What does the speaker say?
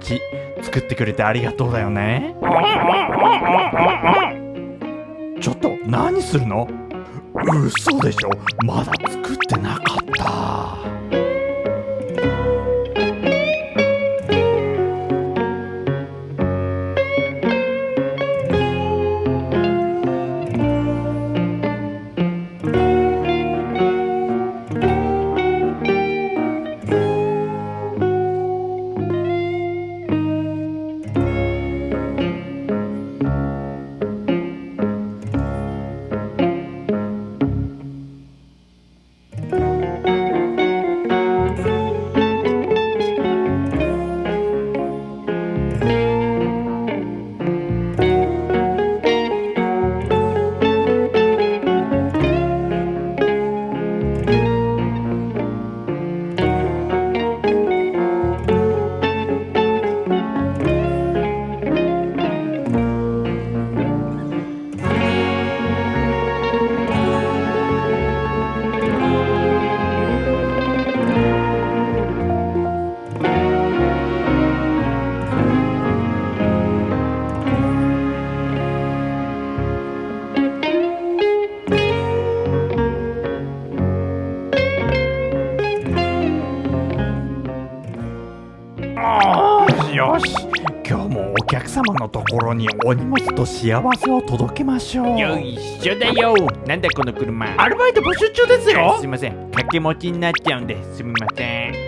し作ってくれてありがとうだよね。ちょっと何するの？嘘でしょ？まだ客様のところにお荷物と幸せを届けましょう。よいしょだよ。なんだこの車。アルバイト募集中ですよ。すいません。掛け持ちになっちゃうんですみません